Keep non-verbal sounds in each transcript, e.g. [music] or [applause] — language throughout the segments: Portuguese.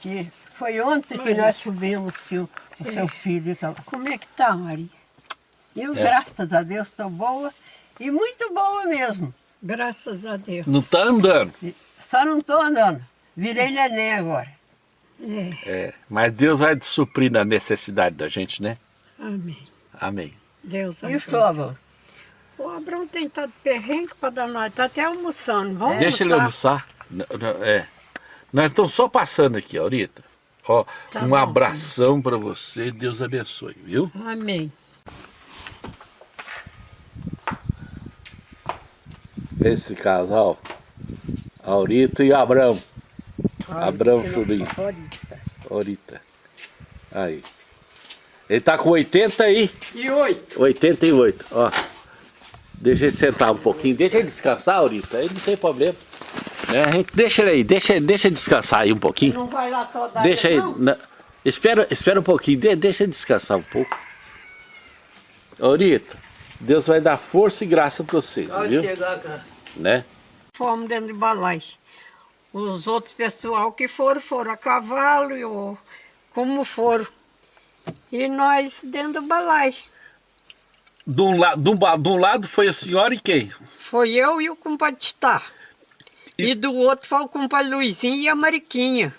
Que foi ontem que nós subimos que o, o seu filho estava. Como é que tá, Maria? Eu, É. graças a Deus, estou boa e muito boa mesmo. Graças a Deus. Não tá andando. Só não estou andando. Virei neném agora. É, É, mas Deus vai suprir a necessidade da gente, né? amém. Amém. Deus E o sogro? O Abrão tem estado perrengue para dar nós. Tá até almoçando. Vamos Deixa ele almoçar. N- n- É. Nós estamos só passando aqui, Aurita. Ó, Tá um bom. abração para você, Deus abençoe, viu? Amém. Esse casal, Aurita e Abrão. Abrão Churinho. Favorita. Aurita. Aí. Ele tá com 80 aí. E oito. 88, ó. Deixa ele sentar um pouquinho, deixa ele descansar, Aurita, aí não tem problema. Né? a gente- Deixa ele aí, deixa, deixa ele descansar aí um pouquinho. Não vai lá só dar Deixa aí, não? na- espera, espera um pouquinho, de- deixa ele descansar um pouco. Aurita, Deus vai dar força e graça para vocês, viu? chegar, cara. Né? Fomos dentro de balai. Os outros pessoal que foram, foram a cavalo, e o- como foram. E nós dentro do balai. De um, la, de, um, de um lado foi a senhora e quem? Foi eu e o compadre Titá. E... do outro foi o compadre Luizinho e a Mariquinha.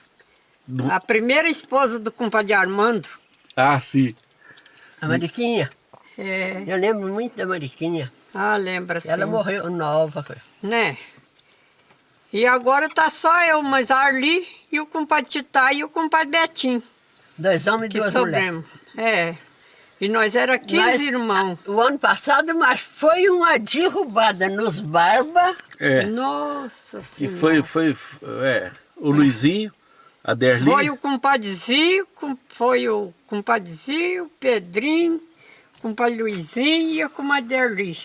Do- A primeira esposa do compadre Armando. Ah, sim. A Mariquinha. É, Eu lembro muito da Mariquinha. ah, lembra sim. Ela morreu nova. Né? E agora tá só eu, mas a Arli e o compadre Titá e o compadre Betinho. Dois homens e duas mulheres. sobremos. É. E nós era 15 Mas, irmãos. O ano passado, mas foi uma derrubada nos Barba. É. Nossa E Senhora. foi, foi é, o Luizinho, a Derli. Foi o compadrezinho, com- foi o compadrezinho, o Pedrinho, o compadre Luizinho e a comadre Erli.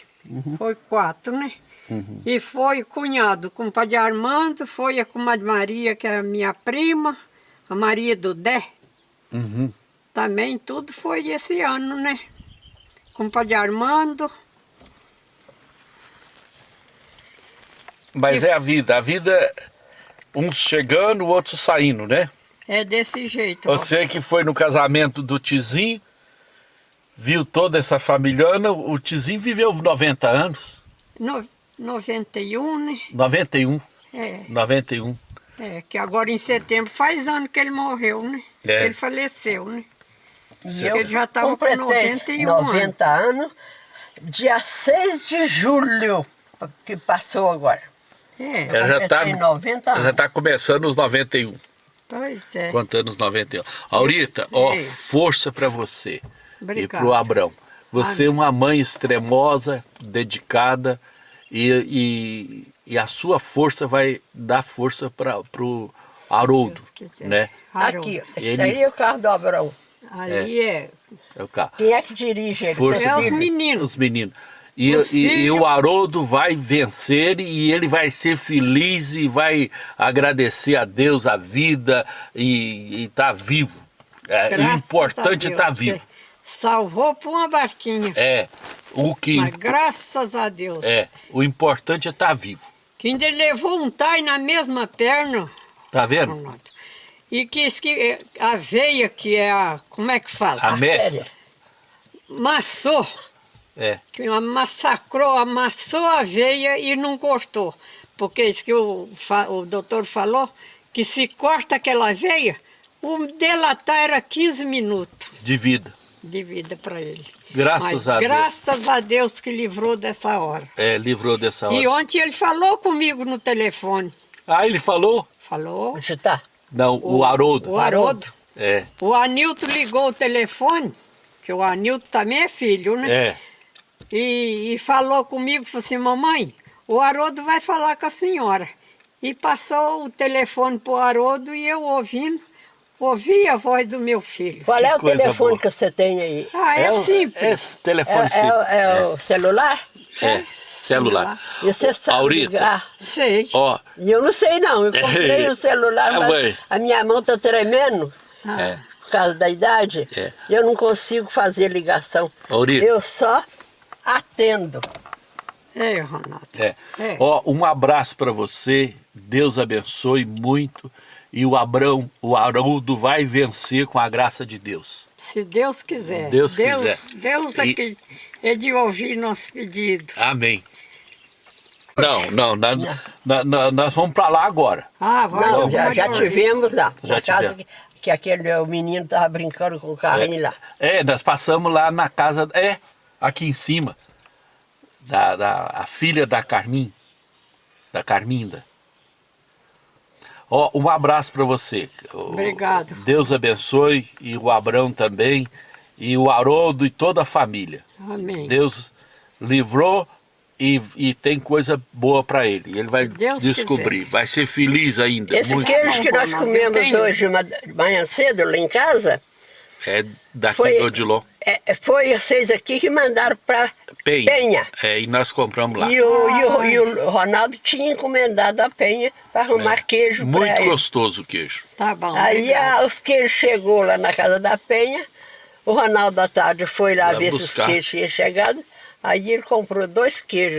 Foi quatro, né? E foi o cunhado, o compadre Armando, foi a comadre Maria, que é a minha prima, a Maria do Dé. Uhum. Também tudo foi esse ano, né? Compadre Armando. Mas é a vida, a vida, uns chegando, outros saindo, né? É desse jeito. ó. Você que foi no casamento do Tizinho, viu toda essa familhona, o Tizinho viveu 90 anos, No, 91, né? 91, É, 91. é, que agora em setembro faz ano que ele morreu, né? É. Ele faleceu, né? E eu Ele já tava com completei 91 90 anos. Dia 6 de julho, que passou agora. É, Ela já está completei 90 anos. já tá começando os 91, pois é. contando os 91. Aurita, ó, Ei. força para você e Obrigada. pro Abrão. Você é uma mãe extremosa, dedicada e, e, e a sua força vai dar força para pro Haroldo, né? Aqui, Ele- aí é o carro do Abrão. Ali é. É o carro. Quem é que dirige ele? Força É os meninos. Os meninos. E, e- e o Haroldo vai vencer e ele vai ser feliz e vai agradecer a Deus a vida e estar vivo. É, o importante a é vivo. Salvou por uma barquinha. É. O que Mas graças a Deus. é, o importante é estar vivo. Que ainda levou um tai na mesma perna. Tá vendo? Ronaldo. E quis que eh, a veia, que é a. Como é que fala? A mestra. Massou. É. que massacrou, amassou a veia e não cortou. Porque isso que o, o doutor falou, que se corta aquela veia, o delatar era 15 minutos De vida. de vida para ele. Graças Mas a Deus. graças a Deus que livrou dessa hora. É, livrou dessa hora. E ontem ele falou comigo no telefone. Ah, ele falou? Falou. Onde tá? Não, o, Haroldo. O Haroldo. É, O Anilton ligou o telefone, que o Anilton também é filho, né? é. E, e falou comigo, falou assim, mamãe, o Haroldo vai falar com a senhora. E passou o telefone para o Haroldo e eu ouvindo, ouvi a voz do meu filho. Qual é o telefone boa. que você tem aí? Ah, é, o- simples. Esse telefone É, simples. é- é o celular? É, celular. E você sabe Aurita, ligar? Sei. ó, E eu não sei não, eu [laughs] comprei o celular, Ah, mas mãe. a minha mão tá tremendo é, por causa da idade. É. E eu não consigo fazer ligação. Aurita. Eu só atendo. É, Ronaldo. é. É. Ó, um abraço para você. Deus abençoe muito e o Abrão, o Haroldo vai vencer com a graça de Deus. Se Deus quiser. Deus quiser. Deus é, E- que, é de ouvir nosso pedido. Amém. Não, não, na- na- na- nós vamos para lá agora. Ah, vai. Não, já, já tivemos lá. Já na casa tivemos. que, que aquele o menino estava brincando com o carrinho lá. É, nós passamos lá na casa, é, aqui em cima, da, da a filha da Carmin, da Carminda. Ó, um abraço para você. Obrigado. Deus abençoe e o Abrão também e o Haroldo e toda a família. Amém. Deus livrou e, e tem coisa boa para ele. Ele vai Deus descobrir, quiser. vai ser feliz ainda. Esse muito. queijo que nós comemos tenho. hoje manhã cedo lá em casa, É daqui Foi- do Odilon. é, foi vocês aqui que mandaram para Penha. Penha. É, e nós compramos lá. E o, e, o, e o Ronaldo tinha encomendado a Penha para arrumar queijo É. Muito para ele. gostoso o queijo. Tá bom. Aí a- os queijos chegou lá na casa da Penha, o Ronaldo da tarde foi lá Lá ver se os buscar. queijos tinham chegado, aí ele comprou dois queijos